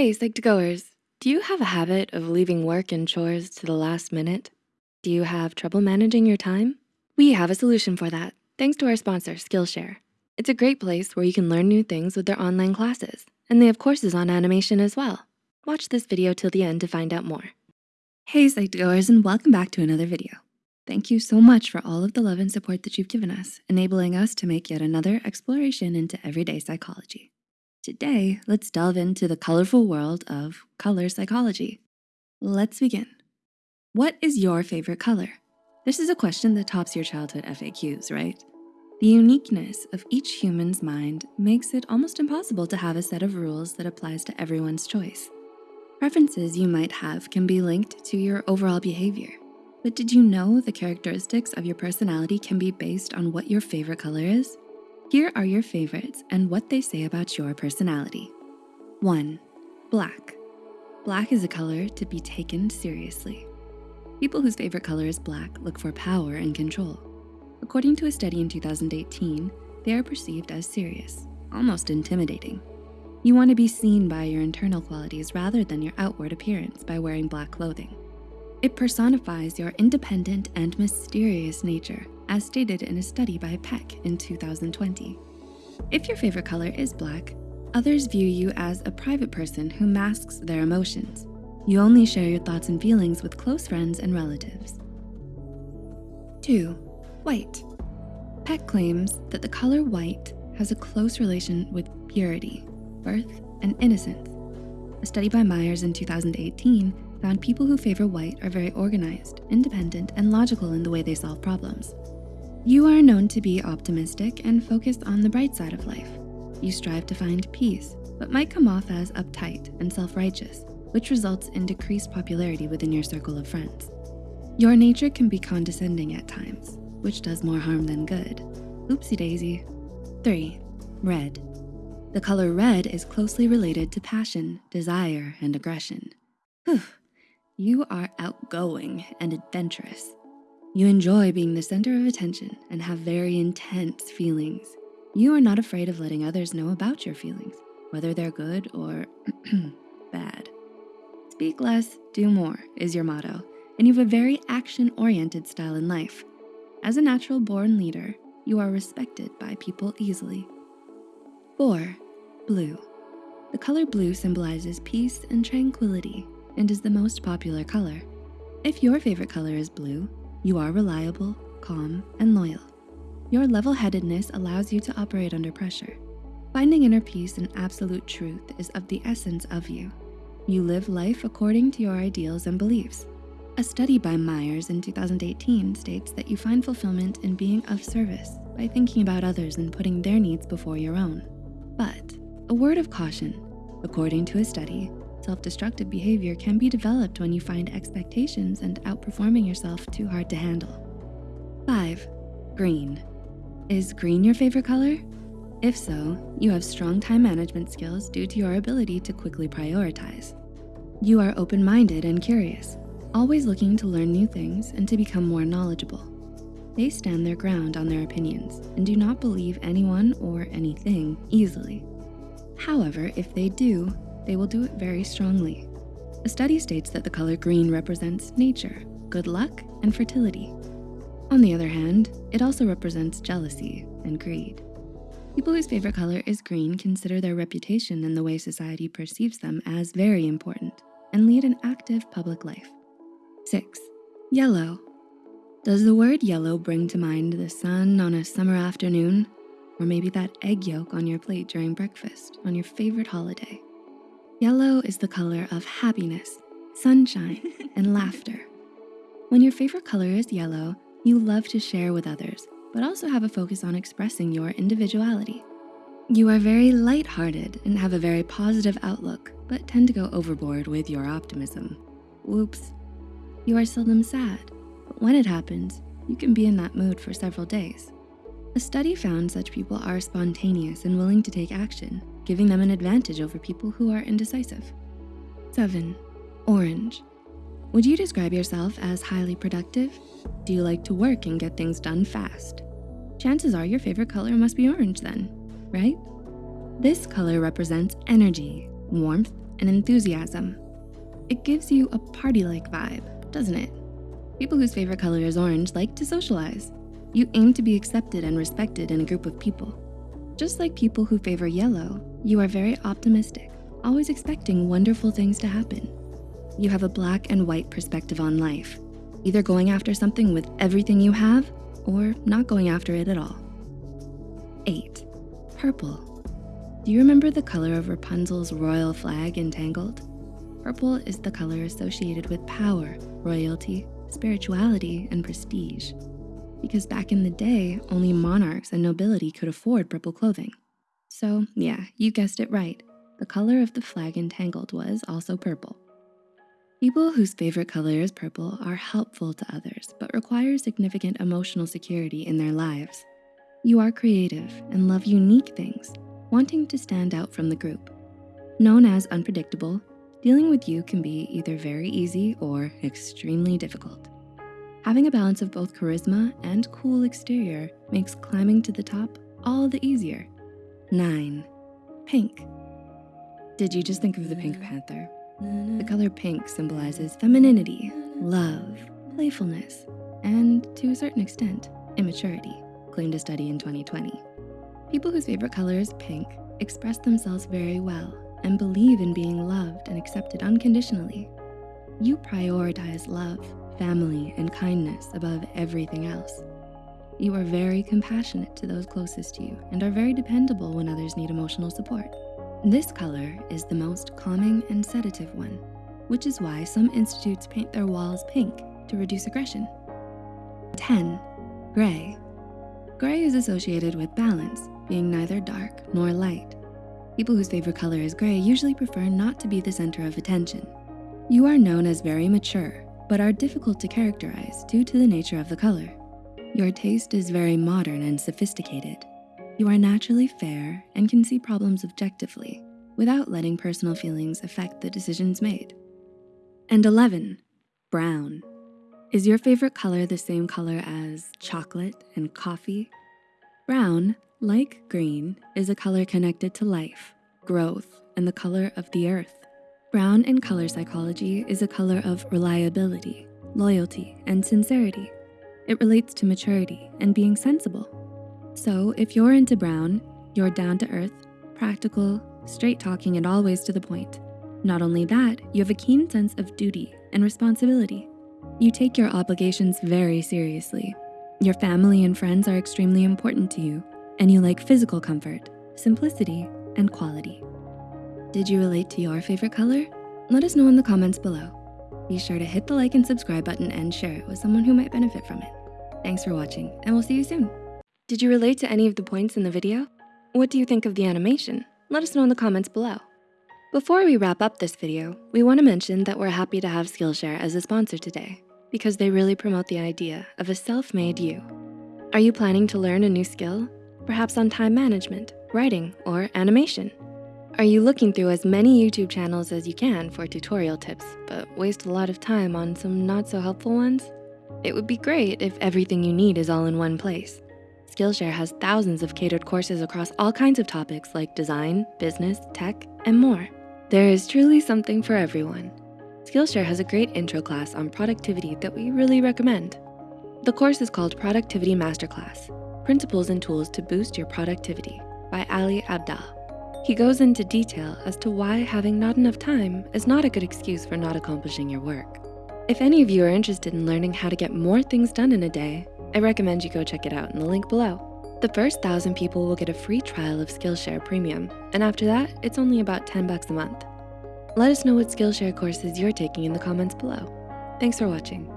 Hey, Psych2Goers, do you have a habit of leaving work and chores to the last minute? Do you have trouble managing your time? We have a solution for that, thanks to our sponsor, Skillshare. It's a great place where you can learn new things with their online classes, and they have courses on animation as well. Watch this video till the end to find out more. Hey Psych2Goers and welcome back to another video. Thank you so much for all of the love and support that you've given us, enabling us to make yet another exploration into everyday psychology. Today, let's delve into the colorful world of color psychology. Let's begin. What is your favorite color? This is a question that tops your childhood FAQs, right? The uniqueness of each human's mind makes it almost impossible to have a set of rules that applies to everyone's choice. Preferences you might have can be linked to your overall behavior. But did you know the characteristics of your personality can be based on what your favorite color is? Here are your favorites and what they say about your personality. One, black. Black is a color to be taken seriously. People whose favorite color is black look for power and control. According to a study in 2018, they are perceived as serious, almost intimidating. You wanna be seen by your internal qualities rather than your outward appearance by wearing black clothing. It personifies your independent and mysterious nature as stated in a study by Peck in 2020. If your favorite color is black, others view you as a private person who masks their emotions. You only share your thoughts and feelings with close friends and relatives. Two, white. Peck claims that the color white has a close relation with purity, birth, and innocence. A study by Myers in 2018 found people who favor white are very organized, independent, and logical in the way they solve problems. You are known to be optimistic and focused on the bright side of life. You strive to find peace, but might come off as uptight and self-righteous, which results in decreased popularity within your circle of friends. Your nature can be condescending at times, which does more harm than good. Oopsie daisy. Three, red. The color red is closely related to passion, desire, and aggression. Whew. You are outgoing and adventurous. You enjoy being the center of attention and have very intense feelings. You are not afraid of letting others know about your feelings, whether they're good or bad. Speak less, do more is your motto, and you have a very action-oriented style in life. As a natural born leader, you are respected by people easily. Four, blue. The color blue symbolizes peace and tranquility and is the most popular color. If your favorite color is blue, you are reliable, calm, and loyal. Your level-headedness allows you to operate under pressure. Finding inner peace and absolute truth is of the essence of you. You live life according to your ideals and beliefs. A study by Myers in 2018 states that you find fulfillment in being of service by thinking about others and putting their needs before your own. But a word of caution, according to a study, Self-destructive behavior can be developed when you find expectations and outperforming yourself too hard to handle. Five, green. Is green your favorite color? If so, you have strong time management skills due to your ability to quickly prioritize. You are open-minded and curious, always looking to learn new things and to become more knowledgeable. They stand their ground on their opinions and do not believe anyone or anything easily. However, if they do, they will do it very strongly. A study states that the color green represents nature, good luck, and fertility. On the other hand, it also represents jealousy and greed. People whose favorite color is green consider their reputation and the way society perceives them as very important and lead an active public life. Six, yellow. Does the word yellow bring to mind the sun on a summer afternoon? Or maybe that egg yolk on your plate during breakfast on your favorite holiday? Yellow is the color of happiness, sunshine, and laughter. When your favorite color is yellow, you love to share with others, but also have a focus on expressing your individuality. You are very lighthearted and have a very positive outlook, but tend to go overboard with your optimism. Whoops. You are seldom sad, but when it happens, you can be in that mood for several days. A study found such people are spontaneous and willing to take action, giving them an advantage over people who are indecisive. Seven, orange. Would you describe yourself as highly productive? Do you like to work and get things done fast? Chances are your favorite color must be orange then, right? This color represents energy, warmth, and enthusiasm. It gives you a party-like vibe, doesn't it? People whose favorite color is orange like to socialize. You aim to be accepted and respected in a group of people. Just like people who favor yellow, you are very optimistic, always expecting wonderful things to happen. You have a black and white perspective on life, either going after something with everything you have or not going after it at all. Eight, purple. Do you remember the color of Rapunzel's royal flag in Tangled? Purple is the color associated with power, royalty, spirituality, and prestige. Because back in the day, only monarchs and nobility could afford purple clothing. So yeah, you guessed it right. The color of the flag in Tangled was also purple. People whose favorite color is purple are helpful to others, but require significant emotional security in their lives. You are creative and love unique things, wanting to stand out from the group. Known as unpredictable, Dealing with you can be either very easy or extremely difficult. Having a balance of both charisma and cool exterior makes climbing to the top all the easier. Nine, pink. Did you just think of the Pink mm-hmm. Panther? Mm-hmm. The color pink symbolizes femininity, love, playfulness, and to a certain extent, immaturity, claimed a study in 2020. People whose favorite color is pink express themselves very well and believe in being loved and accepted unconditionally. You prioritize love, family, and kindness above everything else. You are very compassionate to those closest to you and are very dependable when others need emotional support. This color is the most calming and sedative one, which is why some institutes paint their walls pink to reduce aggression. 10, gray. Gray is associated with balance, being neither dark nor light. People whose favorite color is gray usually prefer not to be the center of attention. You are known as very mature, but are difficult to characterize due to the nature of the color. Your taste is very modern and sophisticated. You are naturally fair and can see problems objectively without letting personal feelings affect the decisions made. And 11, brown. Is your favorite color the same color as chocolate and coffee? Brown like green is a color connected to life, growth, and the color of the earth. Brown in color psychology is a color of reliability, loyalty, and sincerity. It relates to maturity and being sensible. So if you're into brown, you're down to earth, practical, straight talking, and always to the point. Not only that, you have a keen sense of duty and responsibility. You take your obligations very seriously. Your family and friends are extremely important to you and you like physical comfort, simplicity, and quality. Did you relate to your favorite color? Let us know in the comments below. Be sure to hit the like and subscribe button and share it with someone who might benefit from it. Thanks for watching and we'll see you soon. Did you relate to any of the points in the video? What do you think of the animation? Let us know in the comments below. Before we wrap up this video, we wanna mention that we're happy to have Skillshare as a sponsor today because they really promote the idea of a self-made you. Are you planning to learn a new skill? perhaps on time management, writing, or animation? Are you looking through as many YouTube channels as you can for tutorial tips, but waste a lot of time on some not so helpful ones? It would be great if everything you need is all in one place. Skillshare has thousands of catered courses across all kinds of topics like design, business, tech, and more. There is truly something for everyone. Skillshare has a great intro class on productivity that we really recommend. The course is called Productivity Masterclass, Principles and Tools to Boost Your Productivity by Ali Abdaal. He goes into detail as to why having not enough time is not a good excuse for not accomplishing your work. If any of you are interested in learning how to get more things done in a day, I recommend you go check it out in the link below. The first thousand people will get a free trial of Skillshare Premium, and after that, it's only about 10 bucks a month. Let us know what Skillshare courses you're taking in the comments below. Thanks for watching.